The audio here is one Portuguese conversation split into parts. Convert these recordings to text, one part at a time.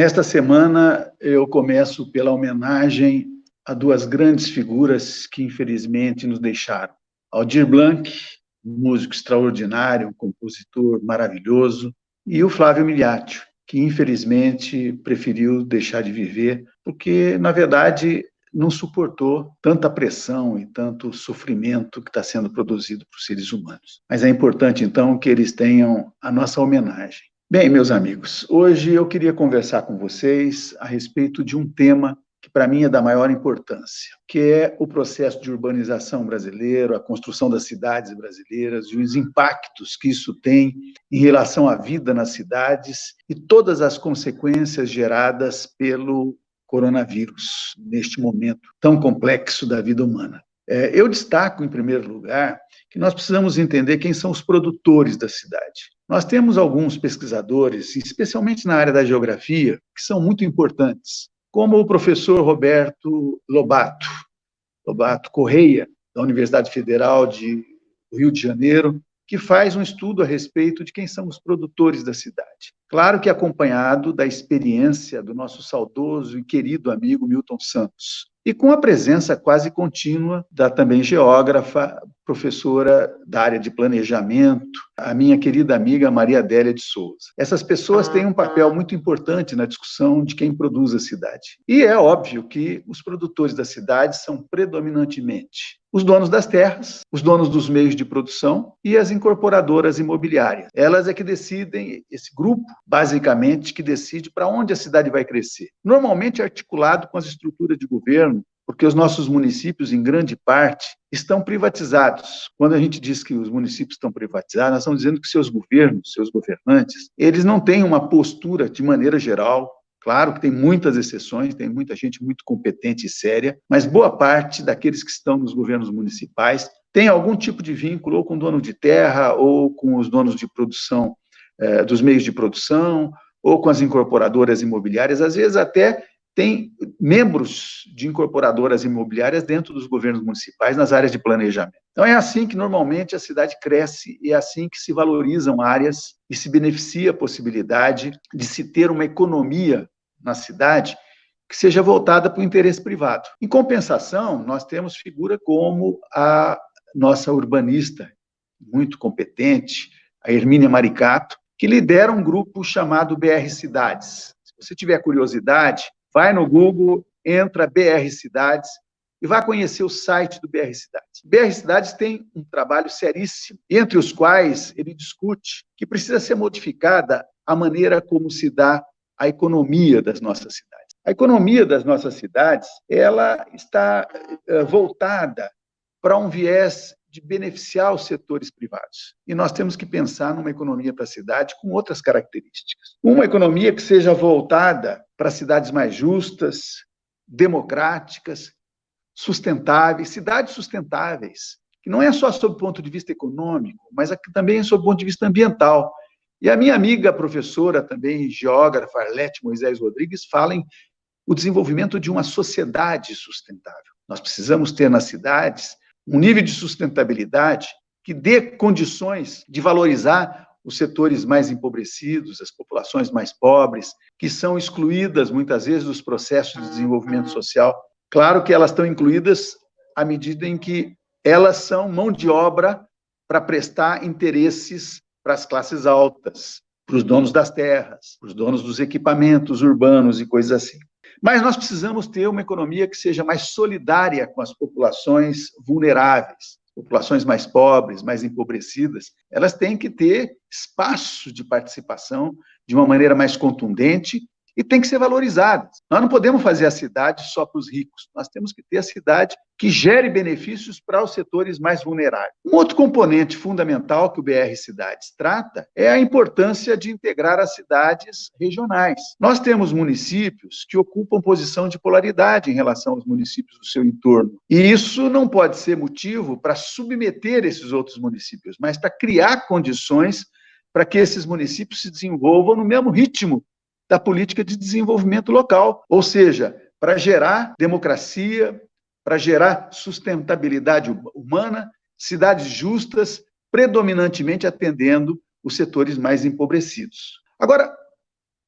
Nesta semana, eu começo pela homenagem a duas grandes figuras que, infelizmente, nos deixaram. Aldir Blanc, músico extraordinário, compositor maravilhoso, e o Flávio Miliaccio, que, infelizmente, preferiu deixar de viver, porque, na verdade, não suportou tanta pressão e tanto sofrimento que está sendo produzido por seres humanos. Mas é importante, então, que eles tenham a nossa homenagem. Bem, meus amigos, hoje eu queria conversar com vocês a respeito de um tema que para mim é da maior importância, que é o processo de urbanização brasileiro, a construção das cidades brasileiras e os impactos que isso tem em relação à vida nas cidades e todas as consequências geradas pelo coronavírus, neste momento tão complexo da vida humana. É, eu destaco, em primeiro lugar, que nós precisamos entender quem são os produtores da cidade. Nós temos alguns pesquisadores, especialmente na área da geografia, que são muito importantes, como o professor Roberto Lobato, Lobato Correia, da Universidade Federal de Rio de Janeiro, que faz um estudo a respeito de quem são os produtores da cidade. Claro que acompanhado da experiência do nosso saudoso e querido amigo Milton Santos, e com a presença quase contínua da também geógrafa, professora da área de planejamento, a minha querida amiga Maria Adélia de Souza. Essas pessoas têm um papel muito importante na discussão de quem produz a cidade. E é óbvio que os produtores da cidade são predominantemente os donos das terras, os donos dos meios de produção e as incorporadoras imobiliárias. Elas é que decidem, esse grupo, basicamente, que decide para onde a cidade vai crescer. Normalmente articulado com as estruturas de governo, porque os nossos municípios, em grande parte, estão privatizados. Quando a gente diz que os municípios estão privatizados, nós estamos dizendo que seus governos, seus governantes, eles não têm uma postura, de maneira geral, Claro que tem muitas exceções, tem muita gente muito competente e séria, mas boa parte daqueles que estão nos governos municipais tem algum tipo de vínculo ou com o dono de terra, ou com os donos de produção, eh, dos meios de produção, ou com as incorporadoras imobiliárias, às vezes até tem membros de incorporadoras imobiliárias dentro dos governos municipais nas áreas de planejamento. Então é assim que normalmente a cidade cresce é assim que se valorizam áreas e se beneficia a possibilidade de se ter uma economia na cidade que seja voltada para o interesse privado. Em compensação, nós temos figura como a nossa urbanista muito competente, a Hermínia Maricato, que lidera um grupo chamado BR Cidades. Se você tiver curiosidade, vai no Google, entra BR Cidades e vai conhecer o site do BR Cidades. BR Cidades tem um trabalho seríssimo, entre os quais ele discute que precisa ser modificada a maneira como se dá a economia das nossas cidades. A economia das nossas cidades, ela está eh, voltada para um viés de beneficiar os setores privados. E nós temos que pensar numa economia para a cidade com outras características. Uma economia que seja voltada para cidades mais justas, democráticas, sustentáveis, cidades sustentáveis, que não é só sob o ponto de vista econômico, mas também é sob o ponto de vista ambiental. E a minha amiga professora, também geógrafa, Arlete Moisés Rodrigues, fala em o desenvolvimento de uma sociedade sustentável. Nós precisamos ter nas cidades um nível de sustentabilidade que dê condições de valorizar os setores mais empobrecidos, as populações mais pobres, que são excluídas muitas vezes dos processos de desenvolvimento social. Claro que elas estão incluídas à medida em que elas são mão de obra para prestar interesses para as classes altas, para os donos das terras, para os donos dos equipamentos urbanos e coisas assim. Mas nós precisamos ter uma economia que seja mais solidária com as populações vulneráveis, populações mais pobres, mais empobrecidas, elas têm que ter espaço de participação de uma maneira mais contundente e tem que ser valorizadas. Nós não podemos fazer a cidade só para os ricos, nós temos que ter a cidade que gere benefícios para os setores mais vulneráveis. Um outro componente fundamental que o BR Cidades trata é a importância de integrar as cidades regionais. Nós temos municípios que ocupam posição de polaridade em relação aos municípios do seu entorno, e isso não pode ser motivo para submeter esses outros municípios, mas para criar condições para que esses municípios se desenvolvam no mesmo ritmo da política de desenvolvimento local, ou seja, para gerar democracia, para gerar sustentabilidade humana, cidades justas, predominantemente atendendo os setores mais empobrecidos. Agora,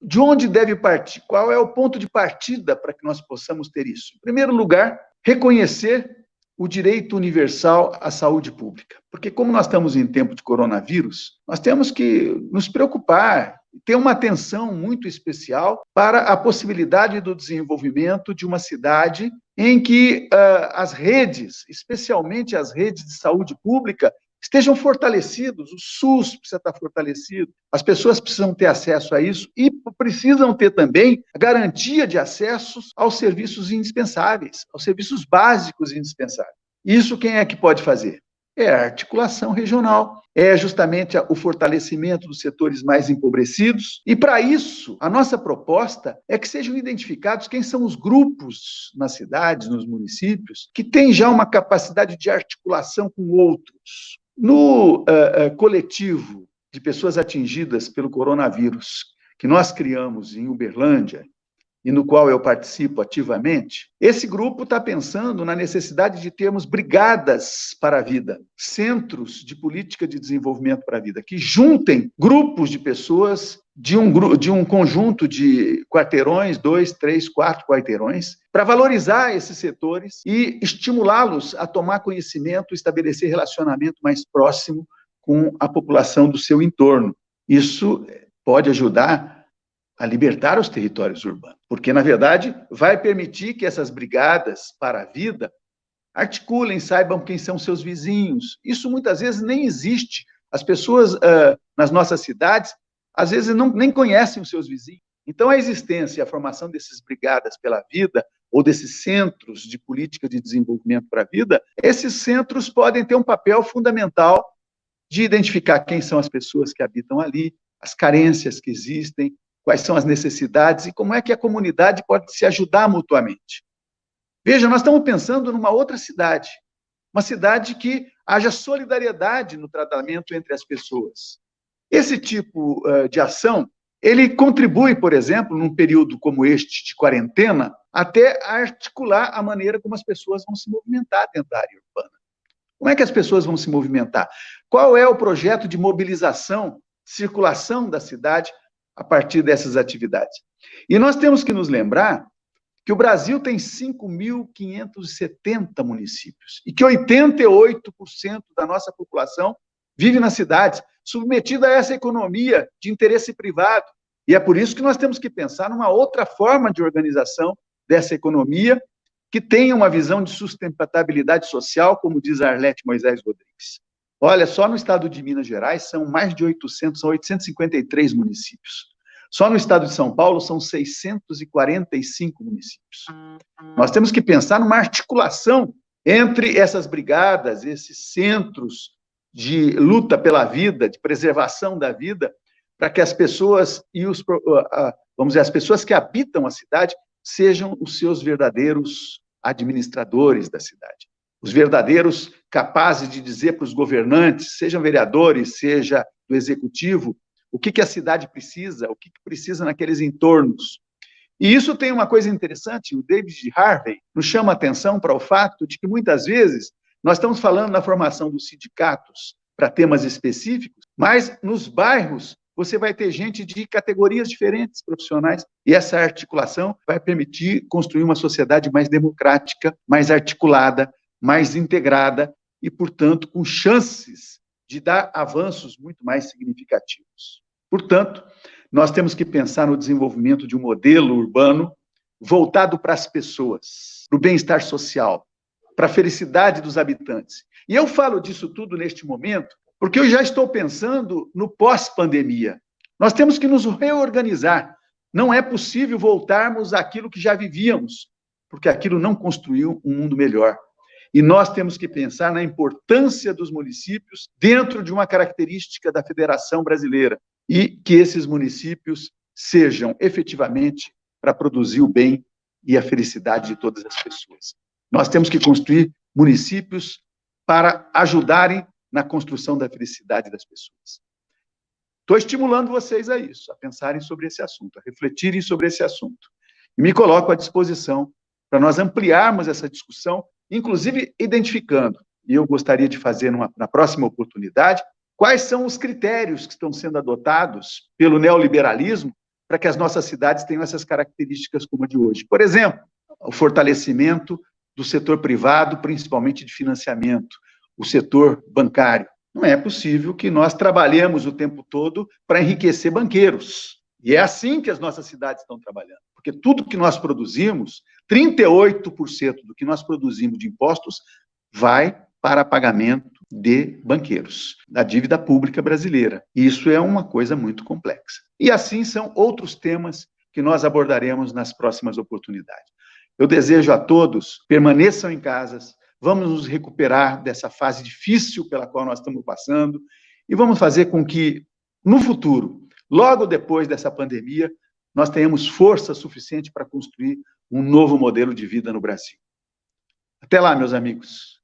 de onde deve partir? Qual é o ponto de partida para que nós possamos ter isso? Em primeiro lugar, reconhecer o direito universal à saúde pública. Porque, como nós estamos em tempo de coronavírus, nós temos que nos preocupar, ter uma atenção muito especial para a possibilidade do desenvolvimento de uma cidade em que uh, as redes, especialmente as redes de saúde pública, estejam fortalecidos, o SUS precisa estar fortalecido, as pessoas precisam ter acesso a isso e precisam ter também a garantia de acessos aos serviços indispensáveis, aos serviços básicos indispensáveis. Isso quem é que pode fazer? É a articulação regional, é justamente o fortalecimento dos setores mais empobrecidos. E para isso, a nossa proposta é que sejam identificados quem são os grupos nas cidades, nos municípios, que têm já uma capacidade de articulação com outros. No uh, uh, coletivo de pessoas atingidas pelo coronavírus, que nós criamos em Uberlândia, e no qual eu participo ativamente, esse grupo está pensando na necessidade de termos brigadas para a vida, centros de política de desenvolvimento para a vida, que juntem grupos de pessoas de um, de um conjunto de quarteirões, dois, três, quatro quarteirões, para valorizar esses setores e estimulá-los a tomar conhecimento, estabelecer relacionamento mais próximo com a população do seu entorno. Isso pode ajudar a libertar os territórios urbanos, porque, na verdade, vai permitir que essas brigadas para a vida articulem, saibam quem são seus vizinhos. Isso muitas vezes nem existe. As pessoas uh, nas nossas cidades, às vezes, não, nem conhecem os seus vizinhos. Então, a existência e a formação desses brigadas pela vida, ou desses centros de política de desenvolvimento para a vida, esses centros podem ter um papel fundamental de identificar quem são as pessoas que habitam ali, as carências que existem, quais são as necessidades e como é que a comunidade pode se ajudar mutuamente. Veja, nós estamos pensando numa outra cidade, uma cidade que haja solidariedade no tratamento entre as pessoas. Esse tipo uh, de ação, ele contribui, por exemplo, num período como este de quarentena, até articular a maneira como as pessoas vão se movimentar dentro da área urbana. Como é que as pessoas vão se movimentar? Qual é o projeto de mobilização, circulação da cidade a partir dessas atividades. E nós temos que nos lembrar que o Brasil tem 5.570 municípios e que 88% da nossa população vive nas cidades, submetida a essa economia de interesse privado. E é por isso que nós temos que pensar numa outra forma de organização dessa economia que tenha uma visão de sustentabilidade social, como diz Arlete Moisés Rodrigues. Olha, só no estado de Minas Gerais são mais de 800, são 853 municípios. Só no estado de São Paulo são 645 municípios. Nós temos que pensar numa articulação entre essas brigadas, esses centros de luta pela vida, de preservação da vida, para que as pessoas e os vamos dizer as pessoas que habitam a cidade sejam os seus verdadeiros administradores da cidade os verdadeiros capazes de dizer para os governantes, sejam vereadores, seja do executivo, o que, que a cidade precisa, o que, que precisa naqueles entornos. E isso tem uma coisa interessante, o David Harvey nos chama a atenção para o fato de que, muitas vezes, nós estamos falando na formação dos sindicatos para temas específicos, mas nos bairros você vai ter gente de categorias diferentes profissionais, e essa articulação vai permitir construir uma sociedade mais democrática, mais articulada, mais integrada e, portanto, com chances de dar avanços muito mais significativos. Portanto, nós temos que pensar no desenvolvimento de um modelo urbano voltado para as pessoas, para o bem-estar social, para a felicidade dos habitantes. E eu falo disso tudo neste momento porque eu já estou pensando no pós-pandemia. Nós temos que nos reorganizar. Não é possível voltarmos àquilo que já vivíamos, porque aquilo não construiu um mundo melhor. E nós temos que pensar na importância dos municípios dentro de uma característica da Federação Brasileira e que esses municípios sejam efetivamente para produzir o bem e a felicidade de todas as pessoas. Nós temos que construir municípios para ajudarem na construção da felicidade das pessoas. Estou estimulando vocês a isso, a pensarem sobre esse assunto, a refletirem sobre esse assunto. E me coloco à disposição para nós ampliarmos essa discussão inclusive identificando, e eu gostaria de fazer numa, na próxima oportunidade, quais são os critérios que estão sendo adotados pelo neoliberalismo para que as nossas cidades tenham essas características como a de hoje. Por exemplo, o fortalecimento do setor privado, principalmente de financiamento, o setor bancário. Não é possível que nós trabalhemos o tempo todo para enriquecer banqueiros. E é assim que as nossas cidades estão trabalhando. Porque tudo que nós produzimos, 38% do que nós produzimos de impostos, vai para pagamento de banqueiros, da dívida pública brasileira. Isso é uma coisa muito complexa. E assim são outros temas que nós abordaremos nas próximas oportunidades. Eu desejo a todos permaneçam em casas, vamos nos recuperar dessa fase difícil pela qual nós estamos passando e vamos fazer com que, no futuro, logo depois dessa pandemia, nós tenhamos força suficiente para construir um novo modelo de vida no Brasil. Até lá, meus amigos.